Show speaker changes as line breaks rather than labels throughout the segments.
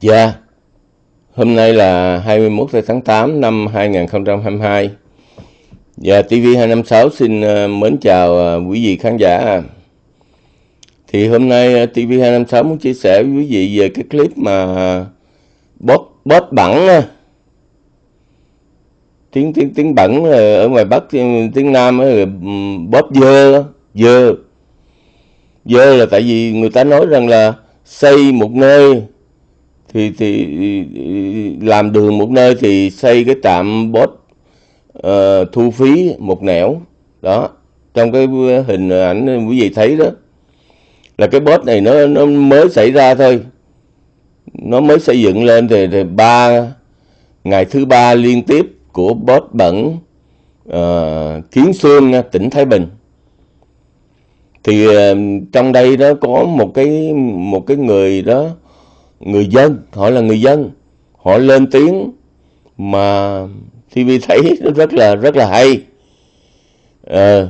Dạ, hôm nay là 21 tháng 8 năm 2022. Dạ, TV256 xin ờ, mến chào ờ, quý vị khán giả. Thì hôm nay ờ, TV256 muốn chia sẻ với quý vị về cái clip mà bóp, bóp bẩn tiếng tiếng tiếng bẩn ở ngoài Bắc tiếng Nam á, bót dơ dơ dơ là tại vì người ta nói rằng là xây một nơi thì thì làm đường một nơi thì xây cái trạm bot uh, thu phí một nẻo. Đó trong cái hình ảnh quý vị thấy đó là cái bot này nó nó mới xảy ra thôi. Nó mới xây dựng lên thì, thì ba ngày thứ ba liên tiếp của bot bẩn uh, kiến xương tỉnh thái bình. Thì uh, trong đây đó có một cái một cái người đó người dân họ là người dân. Họ lên tiếng mà TV thấy nó rất là rất là hay. À,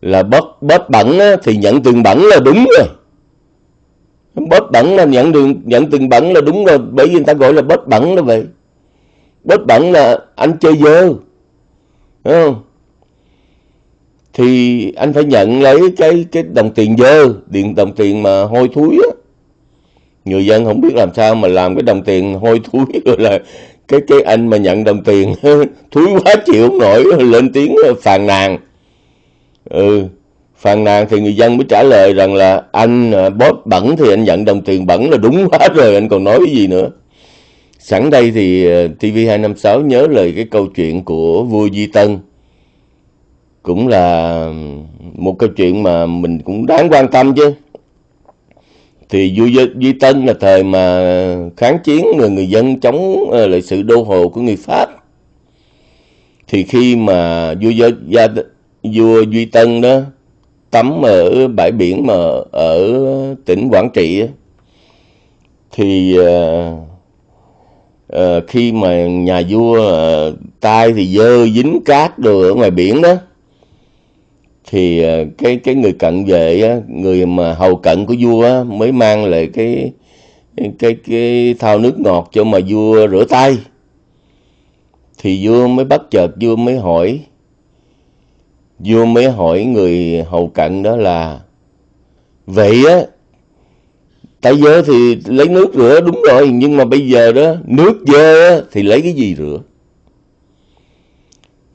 là bớt bớt bẩn á, thì nhận tiền bẩn là đúng rồi. Bớt bẩn là nhận đường nhận tiền bẩn là đúng rồi bởi vì người ta gọi là bớt bẩn là vậy. Bớt bẩn là anh chơi dơ Đúng không? Thì anh phải nhận lấy cái cái đồng tiền dơ điện đồng tiền mà hôi thối á người dân không biết làm sao mà làm cái đồng tiền hôi thúi rồi là cái cái anh mà nhận đồng tiền thúi quá chịu không nổi, lên tiếng phàn nàn. Ừ phàn nàn thì người dân mới trả lời rằng là anh à, bóp bẩn thì anh nhận đồng tiền bẩn là đúng quá rồi, anh còn nói cái gì nữa. Sẵn đây thì à, TV256 nhớ lời cái câu chuyện của vua Di Tân. Cũng là một câu chuyện mà mình cũng đáng quan tâm chứ thì vua Duy Tân là thời mà kháng chiến người người dân chống ờ, lại sự đô hộ của người Pháp. Thì khi mà vua gia vua Duy Tân đó tắm ở bãi biển mà ở tỉnh Quảng Trị thì uh, uh, khi mà nhà vua uh, tay thì dơ dính cát đồ ở ngoài biển đó thì ờ, cái cái người cận vệ á, người mà hầu cận của vua á, mới mang lại cái cái cái thao nước ngọt cho mà vua rửa tay. Thì vua mới bắt chợt vua mới hỏi vua mới hỏi người hầu cận đó là vậy á tại giờ thì lấy nước rửa đúng rồi nhưng mà bây giờ đó nước dơ á, thì lấy cái gì rửa?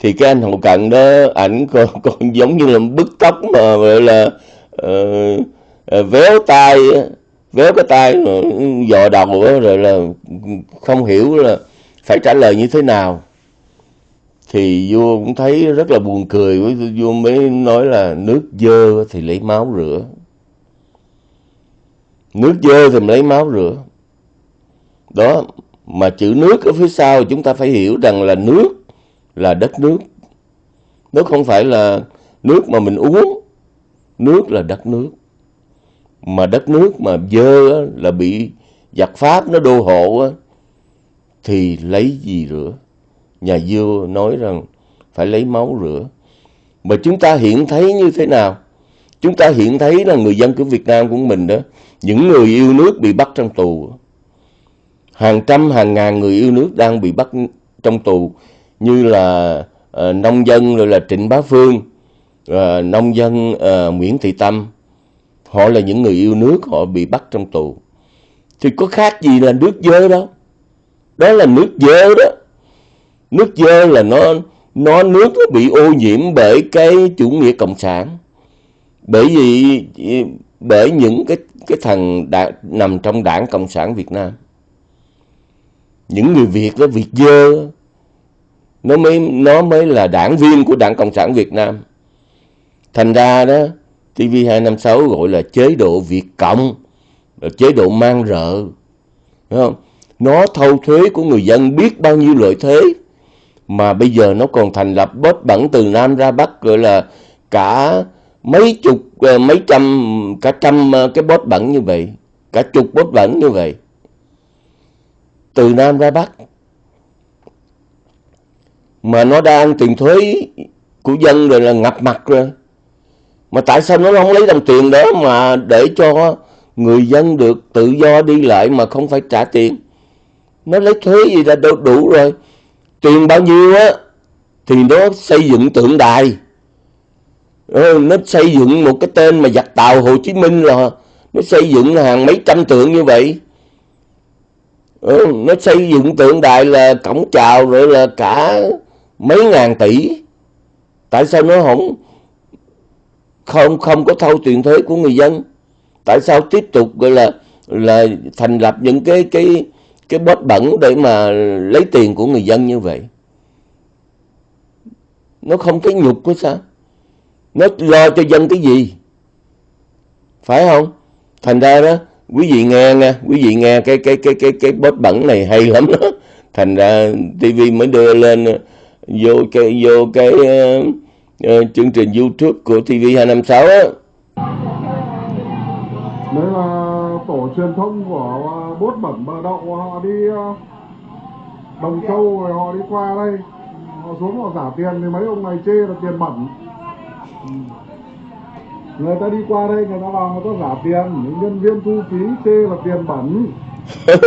Thì cái anh hậu cận đó ảnh còn, còn giống như là bức tóc mà gọi là uh, uh, véo tay véo cái tay dò đầu rồi là không hiểu là phải trả lời như thế nào. Thì vua cũng thấy rất là buồn cười vua mới nói là nước dơ thì lấy máu rửa. Nước dơ thì lấy máu rửa. Đó mà chữ nước ở phía sau chúng ta phải hiểu rằng là nước là đất nước. Nước không phải là nước mà mình uống. Nước là đất nước. Mà đất nước mà dơ là bị giặc Pháp nó đô hộ thì lấy gì rửa? Nhà vua nói rằng phải lấy máu rửa. Mà chúng ta hiện thấy như thế nào? Chúng ta hiện thấy là người dân của Việt Nam của mình đó, những người yêu nước bị bắt trong tù. Hàng trăm hàng ngàn người yêu nước đang bị bắt trong tù như là uh, nông dân rồi là Trịnh Bá Phương, uh, nông dân uh, Nguyễn Thị Tâm, họ là những người yêu nước, họ bị bắt trong tù. Thì có khác gì là nước dơ đâu. Đó là nước dơ đó. Nước dơ là nó nó nước nó bị ô nhiễm bởi cái chủ nghĩa cộng sản. Bởi vì bởi những cái cái thằng đã, nằm trong đảng cộng sản Việt Nam. Những người Việt đó Việt dơ nó mới nó mới là đảng viên của Đảng Cộng sản Việt Nam. Thành ra đó TV256 gọi là chế độ Việt Cộng, là chế độ mang rợ. Đúng không? Nó thâu thuế của người dân biết bao nhiêu lợi thế mà bây giờ nó còn thành lập bớt bẩn từ Nam ra Bắc gọi là cả mấy chục ờ, mấy trăm cả trăm ờ, cái bốt bẩn như vậy cả chục bốt bẩn như vậy từ Nam ra Bắc mà nó đang tiền thuế của dân rồi là ngập mặt rồi. Mà tại sao nó không lấy đồng tiền đó mà để cho người dân được tự do đi lại mà không phải trả tiền? Nó lấy thuế gì là đủ, đủ rồi. Tiền bao nhiêu á thì nó xây dựng tượng đài. Ừ, nó xây dựng một cái tên mà giặc tàu Hồ Chí Minh là nó xây dựng hàng mấy trăm tượng như vậy. Ừ, nó xây dựng tượng đài là cổng chào rồi là cả mấy ngàn tỷ. Tại sao nó không không không có thâu tiền thuế của người dân? Tại sao tiếp tục gọi là là thành lập những cái cái cái bóp bẩn để mà lấy tiền của người dân như vậy? Nó không thấy nhục của sao? Nó lo cho dân cái gì? Phải không? Thành ra đó, quý vị nghe nha, quý vị nghe cái cái cái cái cái bóp bẩn này hay lắm đó. Thành ra TV mới đưa lên vô cái vô cái uh, uh, chương trình YouTube của TV 256 á.
Đấy là tổ truyền thông của bốt bẩn bờ đậu họ đi đồng châu rồi họ đi qua đây. Họ xuống họ giả tiền thì mấy ông này chê là tiền bẩn. Người ta đi qua đây người ta vào người ta giả tiền những nhân viên thu phí chê là tiền bẩn.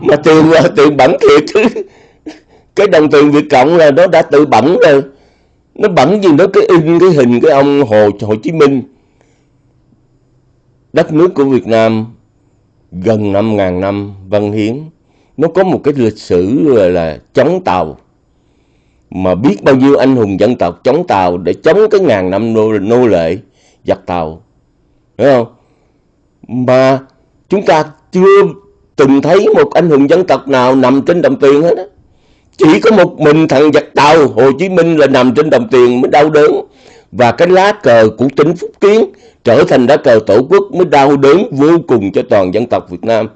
Mà tiền là tiền bẩn thiệt. chứ cái đồng tiền Việt Cộng là nó đã tự bẩn rồi. Nó bẩn gì nó cái in cái hình cái ông Hồ Hồ Chí Minh. Đất nước của Việt Nam gần 5.000 năm văn hiến. Nó có một cái lịch sử là, là chống Tàu. Mà biết bao nhiêu anh hùng dân tộc chống Tàu để chống cái ngàn năm nô, nô lệ giặc Tàu. Hiểu không? Mà chúng ta chưa từng thấy một anh hùng dân tộc nào nằm trên đồng tiền hết á chỉ có một mình thằng giặc Tàu Hồ Chí Minh là nằm trên đồng tiền mới đau đớn. Và cái lá cờ của tỉnh Phúc Kiến trở thành lá cờ tổ quốc mới đau đớn vô cùng cho toàn dân tộc Việt Nam.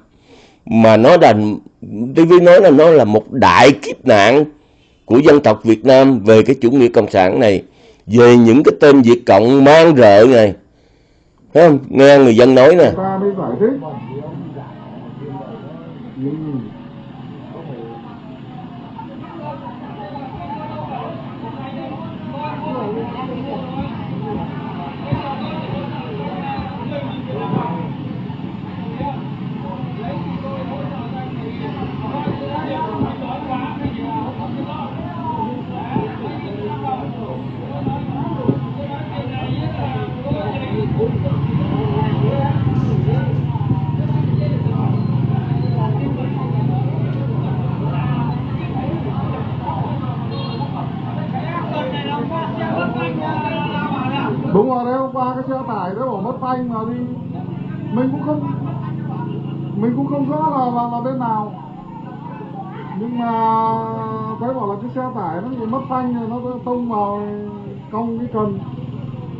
Mà nó là TV nói là nó là một đại kiếp nạn của dân tộc Việt Nam về cái chủ nghĩa cộng sản này về những cái tên Việt Cộng mang rợ này. Thấy không? nghe người dân nói nè
là bên nào? Nhưng mà thấy bảo là cái xe tải nó bị mất phanh rồi nó tông vào cong cái cần.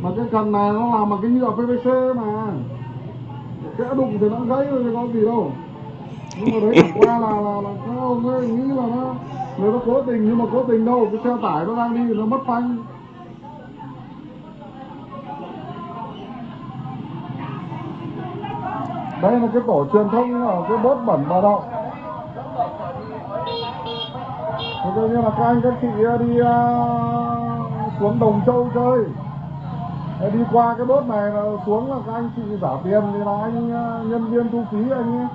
Mà cái cần này nó làm bằng cái nhựa PVC mà. Kẽ đụng thì nó gãy rồi thì có gì đâu. Nhưng mà đấy chẳng qua là là, là các ông ấy nghĩ là nó người nó cố tình nhưng mà cố tình đâu cái xe tải nó đang đi nó mất phanh. Đây là cái tổ truyền thông ở cái bốt bẩn bà đậu. Thế như là các anh các chị ờ, đi uh, xuống Đồng Châu chơi. Ờ, đi qua cái bốt này là xuống là các anh chị giả tiền thì là anh uh, nhân viên thu phí anh ấy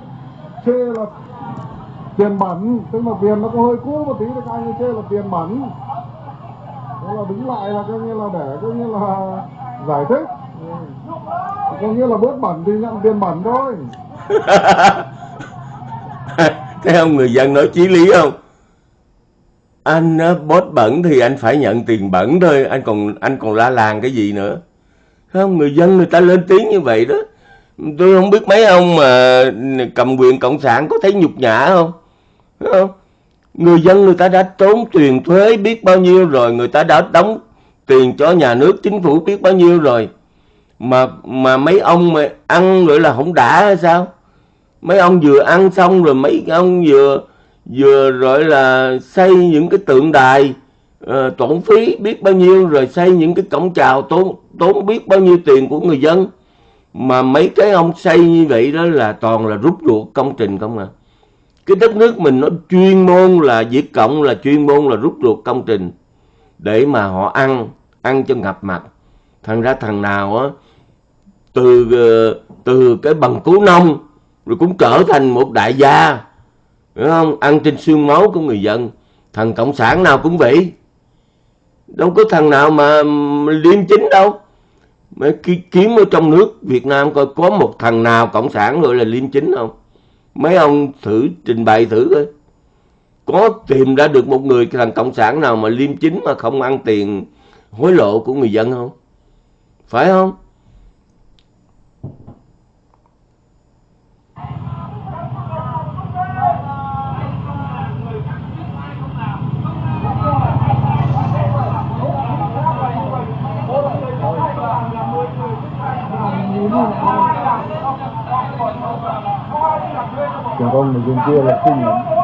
chê là tiền bẩn. Tức là tiền nó có hơi cũ một tí thì các anh ấy chê là tiền bẩn. Thế là đứng lại là coi như là để coi như là giải thích có nghĩa là bớt bẩn thì nhận tiền bẩn thôi.
Thấy không, người dân nói chí lý không? Anh bớt bẩn thì anh phải nhận tiền bẩn thôi, anh còn anh còn la làng cái gì nữa? Không, người dân người ta lên tiếng như vậy đó. Tôi không biết mấy ông mà cầm quyền cộng sản có thấy nhục nhã không? Không? Người dân người ta đã tốn tiền thuế biết bao nhiêu rồi, người ta đã đóng tiền cho nhà nước, chính phủ biết bao nhiêu rồi mà mà mấy ông mà ăn gọi là không đã hay sao? Mấy ông vừa ăn xong rồi mấy ông vừa vừa gọi là xây những cái tượng đài uh, tổn phí biết bao nhiêu rồi xây những cái cổng chào tốn tốn biết bao nhiêu tiền của người dân. Mà mấy cái ông xây như vậy đó là toàn là rút ruột công trình không à. Cái đất nước mình nó chuyên môn là Việt Cộng là chuyên môn là rút ruột công trình để mà họ ăn ăn cho ngập mặt. Thành ra thằng nào á từ ờ, từ cái bằng cứu nông, rồi cũng trở thành một đại gia Hiểu không? Ăn trên xương máu của người dân. Thằng Cộng sản nào cũng vậy. Đâu có thằng nào mà liêm chính đâu. Mấy kiếm ở trong nước Việt Nam coi có một thằng nào Cộng sản gọi là liêm chính không? Mấy ông thử trình bày thử coi. Có tìm ra được một người thằng Cộng sản nào mà liêm chính mà không ăn tiền hối lộ của người dân không? Phải không?
Còn con người dân kia là kinh lắm Rồi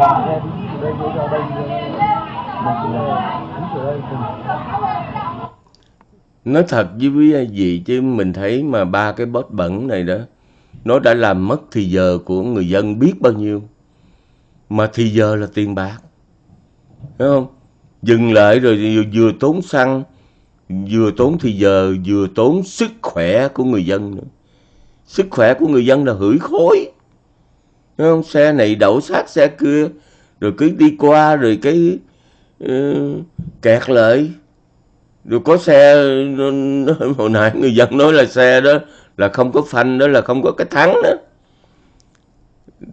làm đây đây đây đây
Nói thật với quý vị chứ mình thấy mà ba cái bót bẩn này đó nó đã làm mất thì giờ của người dân biết bao nhiêu. Mà thì giờ là tiền bạc. Thấy không? Dừng lại rồi vừa, vừa tốn xăng, vừa tốn thì giờ, vừa tốn sức khỏe của người dân nữa. Sức khỏe của người dân là hửi khối. Không? Xe này đậu sát xe kia, rồi cứ đi qua rồi cái uh, kẹt lại. Rồi có xe, hồi nãy người dân nói là xe đó là không có phanh đó là không có cái thắng đó.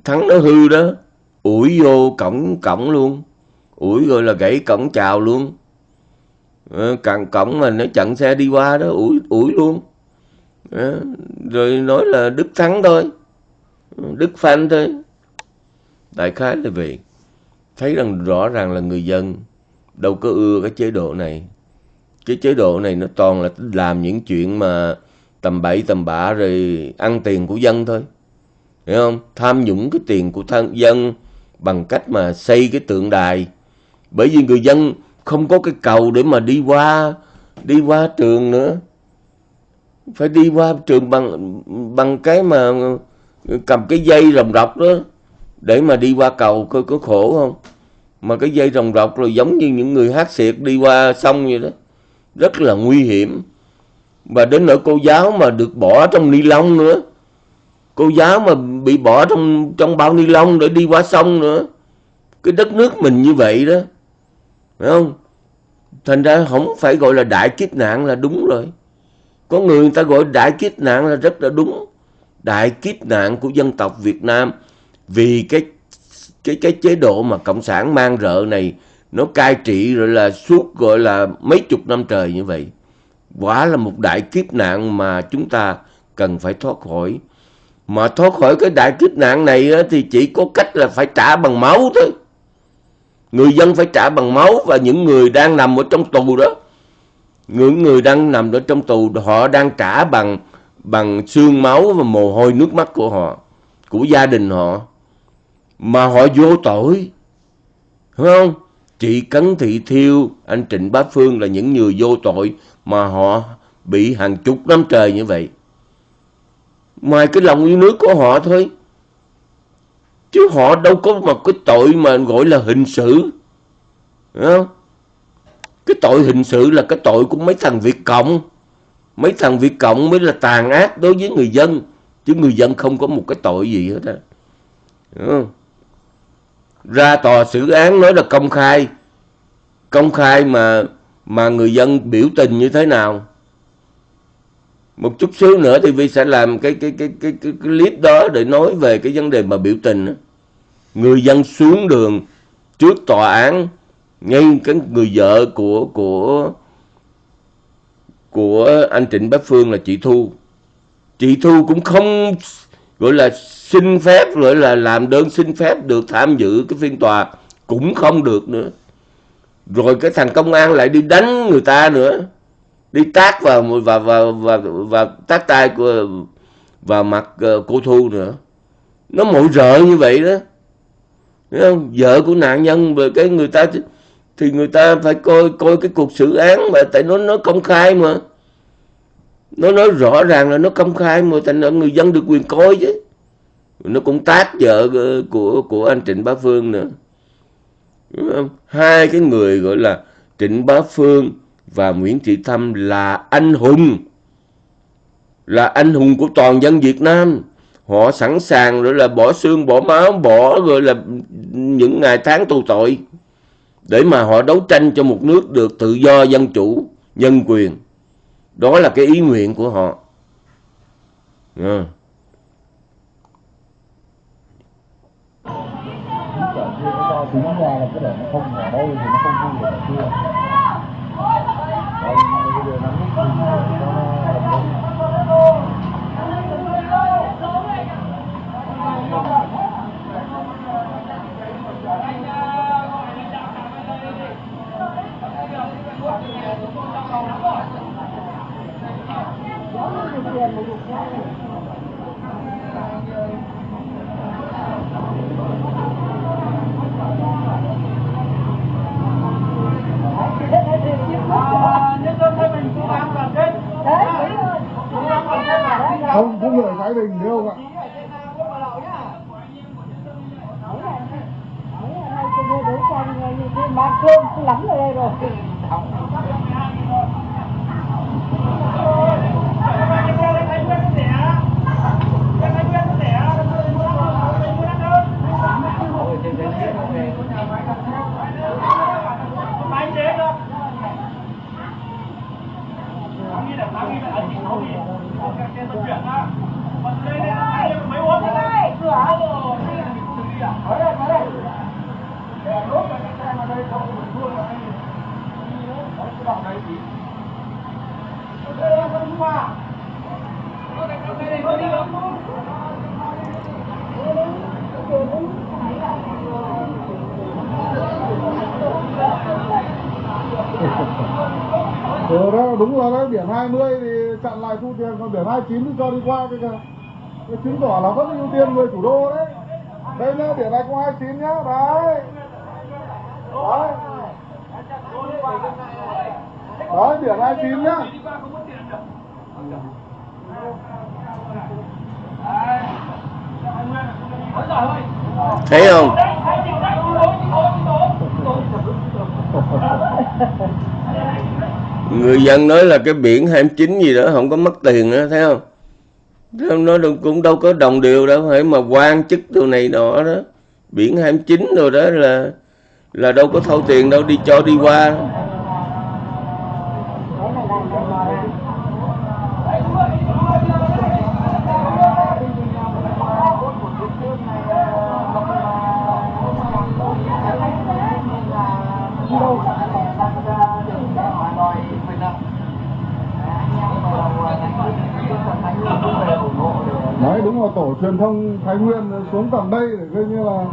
Thắng nó hư đó, ủi vô cổng cổng luôn. Ủi rồi là gãy cổng chào luôn. Ờ, Càng cổng mà nó chặn xe đi qua đó, ủi, ủi luôn. Ờ, rồi nói là Đức thắng thôi. Đức phanh thôi. Đại khái là vậy. Thấy rằng rõ ràng là người dân đâu có ưa cái chế độ này. Cái chế độ này nó toàn là làm những chuyện mà tầm bậy, tầm bạ rồi ăn tiền của dân thôi. Hiểu không? Tham nhũng cái tiền của thân dân bằng cách mà xây cái tượng đài. Bởi vì người dân không có cái cầu để mà đi qua đi qua trường nữa. Phải đi qua trường bằng bằng cái mà cầm cái dây rồng rọc đó để mà đi qua cầu coi có khổ không. Mà cái dây rồng rọc rồi giống như những người hát xiệt đi qua sông vậy đó. Rất là nguy hiểm. Và đến nỗi cô giáo mà được bỏ trong ni lông nữa. Cô giáo mà bị bỏ trong trong bao ni lông để đi qua sông nữa. Cái đất nước mình như vậy đó. Phải không? Thành ra không phải gọi là đại kiếp nạn là đúng rồi. Có người người ta gọi đại kiếp nạn là rất là đúng. Đại kiếp nạn của dân tộc Việt Nam vì cái cái cái chế độ mà cộng sản mang rợ này, nó cai trị rồi là suốt gọi là mấy chục năm trời như vậy. Quả là một đại kiếp nạn mà chúng ta cần phải thoát khỏi. Mà thoát khỏi cái đại kiếp nạn này thì chỉ có cách là phải trả bằng máu thôi. Người dân phải trả bằng máu và những người đang nằm ở trong tù đó. Những người đang nằm ở trong tù, họ đang trả bằng bằng xương máu và mồ hôi nước mắt của họ, của gia đình họ. Mà họ vô tội. đúng không? Chị Cấn Thị Thiêu, anh Trịnh Bá Phương là những người vô tội mà họ bị hàng chục năm trời như vậy. Ngoài cái lòng yêu nước của họ thôi. Chứ họ đâu có một cái tội mà gọi là hình sự. Đúng không? Cái tội hình sự là cái tội của mấy thằng Việt Cộng. Mấy thằng Việt Cộng mới là tàn ác đối với người dân. Chứ người dân không có một cái tội gì hết á. Ra tòa xử án nói là công khai. Công khai mà mà người dân biểu tình như thế nào. Một chút xíu nữa thì Vi sẽ làm cái cái cái cái cái, cái clip đó để nói về cái vấn đề mà biểu tình đó. Người dân xuống đường trước tòa án ngay cái người vợ của của của anh Trịnh Bá Phương là chị Thu. Chị Thu cũng không, gọi là xin phép, gọi là làm đơn xin phép được tham dự cái phiên tòa, cũng không được nữa. Rồi cái thằng công an lại đi đánh người ta nữa. Đi tác vào và và và và tác tay của, vào mặt ờ, cô Thu nữa. Nó mội rợ như vậy đó. Thấy không? vợ của nạn nhân cái người ta thì người ta phải coi coi cái cuộc xử án mà tại nó nó công khai mà. Nó nói rõ ràng là nó công khai mà, thành ra người dân được quyền coi chứ. Nó cũng tát vợ ờ, của của anh Trịnh Bá Phương nữa. Đúng không? hai cái người gọi là Trịnh Bá Phương và Nguyễn Thị Thâm là anh hùng. Là anh hùng của toàn dân Việt Nam. Họ sẵn sàng rồi là bỏ xương, bỏ máu, bỏ rồi là những ngày tháng tù tội để mà họ đấu tranh cho một nước được tự do, dân chủ, nhân quyền. Đó là cái ý nguyện của họ. À.
chính ra là cái để nó không ở đây thì nó không vui được chưa đây bây giờ nó mít thì nó không có người Thái Bình thấy không ạ?
Mang cơm lắm ở đây rồi
Ừ đó, đúng rồi đấy, biển 20 thì chặn lại thu tiền, còn biển 29 thì cho đi qua cái kìa. Cái chứng tỏ là vẫn ưu tiên người thủ đô đấy. Đây nhá, biển này có 29 nhá, đấy. Đấy. Đấy, biển 29 nhá
thấy không? Người dân nói là cái biển 29 gì đó không có mất tiền nữa thấy không? Nó đâu- cũng đâu có đồng điều đâu phải mà quan chức đồ này nọ đó. Biển 29 rồi đó là là đâu có thâu tiền đâu đi cho đi qua
đấy là đàn đàn mò ra
Đấy, đúng là tổ truyền thông Thái Nguyên xuống tận đây để coi như là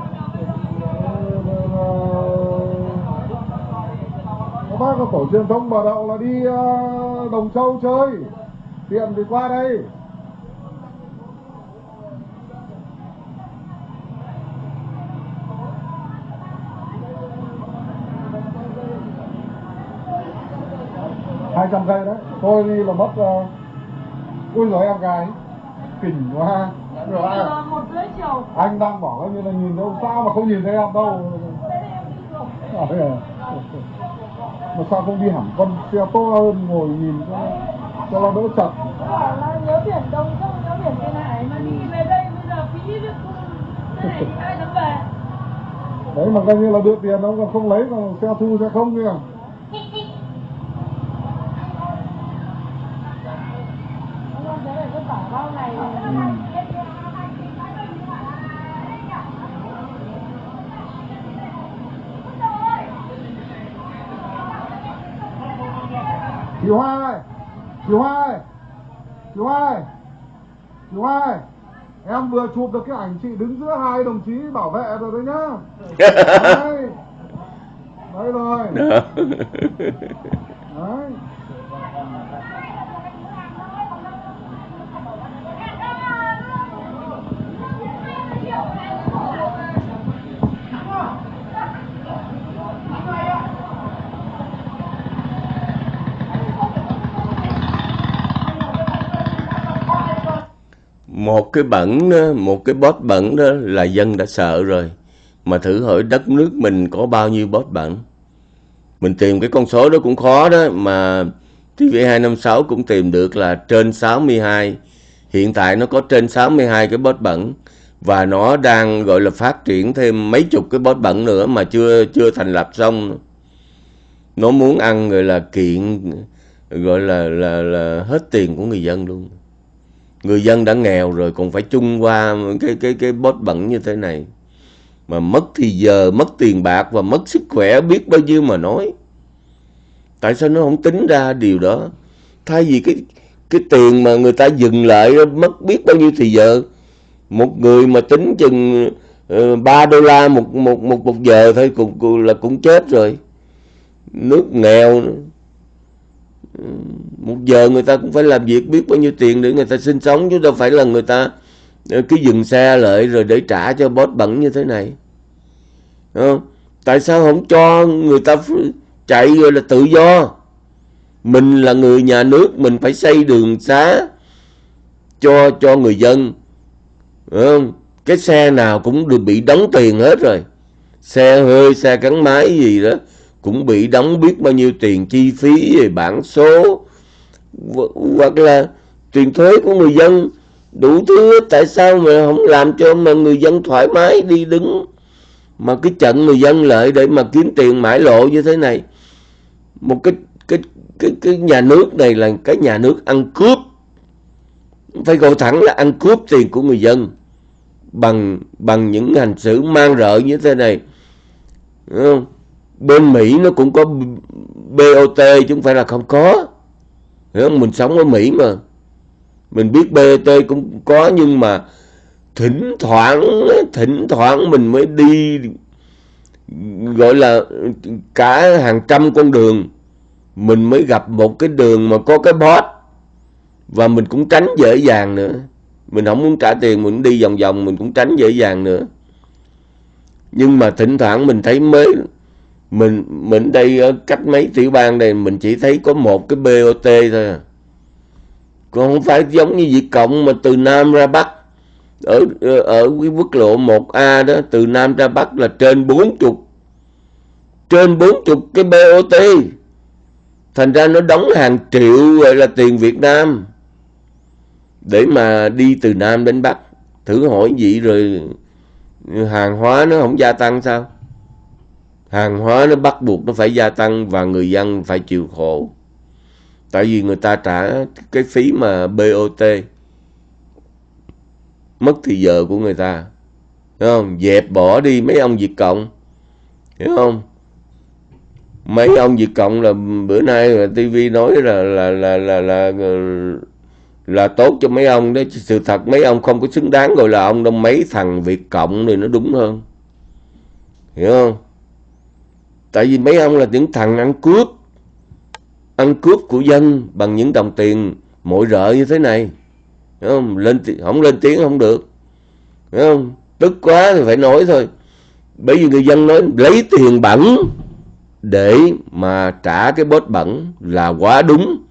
ờ, các bác có tổ truyền thông bà đậu là đi ờ, Đồng Châu chơi. Tiện thì qua đây. Hai trăm cây đấy. Tôi đi là mất uh, ui rồi em gái. Kỉnh quá rồi. Anh,
chiều.
Anh đang bảo coi như là nhìn đâu sao mà không nhìn thấy em đâu. Ờ, à? mà sao không đi hẳn con xe to hơn ngồi nhìn cho cho nó đỡ chật?
Nhớ biển đông không nhớ biển trên hải mà đi về đây bây giờ phí này ai dám về.
Đấy mà coi như là đưa tiền ông còn không lấy còn xe thu xe không kìa
không thế này cứ bảo bao ngày
chị Hoa ơi Kiều Hoa ơi Kiều Hoa ơi Kiều Hoa ơi Em vừa chụp được cái ảnh chị đứng giữa hai đồng chí bảo vệ rồi đấy nhá. Đấy. Đấy rồi. Đấy
một cái bẩn đó, một cái bót bẩn đó là dân đã sợ rồi. Mà thử hỏi đất nước mình có bao nhiêu bót bẩn? Mình tìm cái con số đó cũng khó đó mà TV256 cũng tìm được là trên 62 hiện tại nó có trên 62 cái bót bẩn và nó đang gọi là phát triển thêm mấy chục cái bót bẩn nữa mà chưa chưa thành lập xong. Nó muốn ăn gọi là kiện gọi là là là hết tiền của người dân luôn người dân đã nghèo rồi còn phải chung qua cái cái cái bot bẩn như thế này. Mà mất thì giờ mất tiền bạc và mất sức khỏe biết bao nhiêu mà nói. Tại sao nó không tính ra điều đó? Thay vì cái cái tiền mà người ta dừng lại mất biết bao nhiêu thì giờ một người mà tính chừng ờ, uh, 3 đô la một một một một giờ thôi cũng, cũng là cũng chết rồi. Nước nghèo nữa một giờ người ta cũng phải làm việc biết bao nhiêu tiền để người ta sinh sống, chứ đâu phải là người ta ờ, cứ dừng xe lại rồi để trả cho boss bẩn như thế này. Không? tại sao không cho người ta chạy rồi là tự do? Mình là người nhà nước, mình phải xây đường xá cho cho người dân. Không? cái xe nào cũng được bị đóng tiền hết rồi. Xe hơi, xe gắn máy gì đó cũng bị đóng biết bao nhiêu tiền chi phí về bản số. Hoặc là tiền thuế của người dân. Đủ thứ hết. tại sao mà không làm cho mà người dân thoải mái đi đứng? Mà cái trận người dân lợi để mà kiếm tiền mãi lộ như thế này. Một cái cái cái cái nhà nước này là cái nhà nước ăn cướp. Phải gọi thẳng là ăn cướp tiền của người dân. Bằng bằng những hành xử mang rợ như thế này. Đúng không? Bên Mỹ nó cũng có BOT chứ không phải là không có. Hiểu không? mình sống ở Mỹ mà. Mình biết BOT cũng có nhưng mà thỉnh thoảng thỉnh thoảng mình mới đi, gọi là, cả hàng trăm con đường. Mình mới gặp một cái đường mà có cái bot và mình cũng tránh dễ dàng nữa. Mình không muốn trả tiền, mình đi vòng vòng, mình cũng tránh dễ dàng nữa. Nhưng mà thỉnh thoảng mình thấy mới mình mình đây ở cách mấy tiểu bang đây, mình chỉ thấy có một cái BOT thôi à. còn không phải giống như Việt Cộng mà từ Nam ra Bắc. Ở ở cái quốc lộ 1A đó, từ Nam ra Bắc là trên 40 trên 40 cái BOT thành ra nó đóng hàng triệu gọi là tiền Việt Nam. Để mà đi từ Nam đến Bắc, thử hỏi vậy rồi hàng hóa nó không gia tăng sao? Hàng hóa nó bắt buộc nó phải gia tăng và người dân phải chịu khổ. Tại vì người ta trả cái phí mà BOT mất thì giờ của người ta. Hiểu không? Dẹp bỏ đi mấy ông Việt Cộng. Hiểu không? Mấy ông Việt Cộng là bữa nay là TV nói là là là là là là, là tốt cho mấy ông đấy sự thật mấy ông không có xứng đáng gọi là ông đâu mấy thằng Việt Cộng thì nó đúng hơn. Hiểu không? Tại vì mấy ông là những thằng ăn cướp ăn cướp của dân bằng những đồng tiền mỗi rợ như thế này. Không? Lên không lên tiếng không được. Đúng không? Tức quá thì phải nói thôi. Bởi vì người dân nói lấy tiền bẩn để mà trả cái bớt bẩn là quá đúng.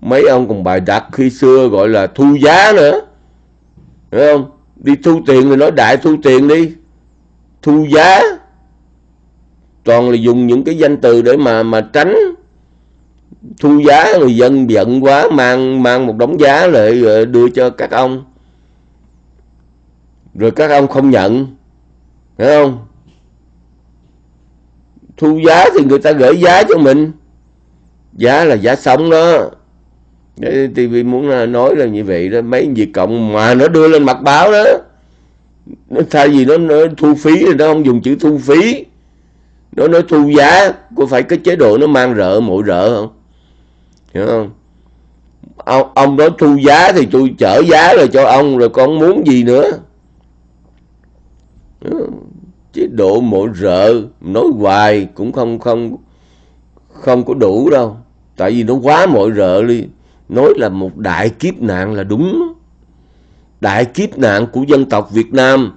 Mấy ông còn bài đặt khi xưa gọi là thu giá nữa. Đúng không? Đi thu tiền thì nói đại thu tiền đi. Thu giá toàn là dùng những cái danh từ để mà mà tránh thu giá người dân giận quá mang mang một đống giá lại ờ, đưa cho các ông. Rồi các ông không nhận phải không? Thu giá thì người ta gửi giá cho mình. Giá là giá sống đó. TV muốn à, nói là như vậy đó mấy việc cộng mà nó đưa lên mặt báo đó. Nó thay vì nó, nó thu phí thì nó không dùng chữ thu phí nó nói thu giá có phải cái chế độ nó mang rợ mỗi rợ không? Hiểu không? Ông, ông đó thu giá thì tôi chở giá rồi cho ông rồi con muốn gì nữa? Chế độ mỗi rợ nói hoài cũng không không không có đủ đâu. Tại vì nó quá mộ rợ đi. Nói là một đại kiếp nạn là đúng. Đại kiếp nạn của dân tộc Việt Nam.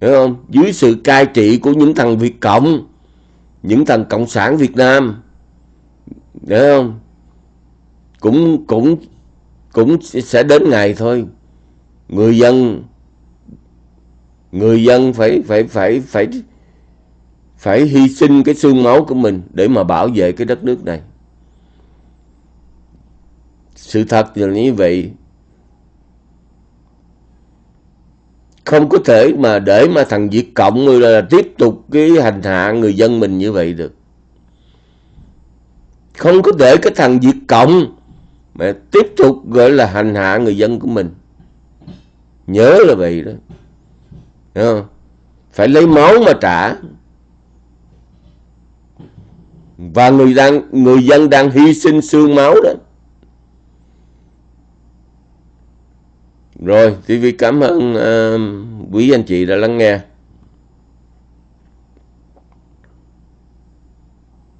Hiểu không? Dưới sự cai trị của những thằng Việt Cộng những thằng cộng sản Việt Nam hiểu không? Cũng cũng cũng sẽ đến ngày thôi. Người dân người dân phải phải phải phải phải hy sinh cái xương máu của mình để mà bảo vệ cái đất nước này. Sự thật là như vậy. Không có thể mà để mà thằng Việt Cộng là, là tiếp tục cái hành hạ người dân mình như vậy được. Không có để cái thằng Việt Cộng mà tiếp tục gọi là hành hạ người dân của mình. Nhớ là vậy đó. Không? phải lấy máu mà trả. Và người đang người dân đang hy sinh xương máu đó. Rồi TV cảm ơn uh, quý anh chị đã lắng nghe.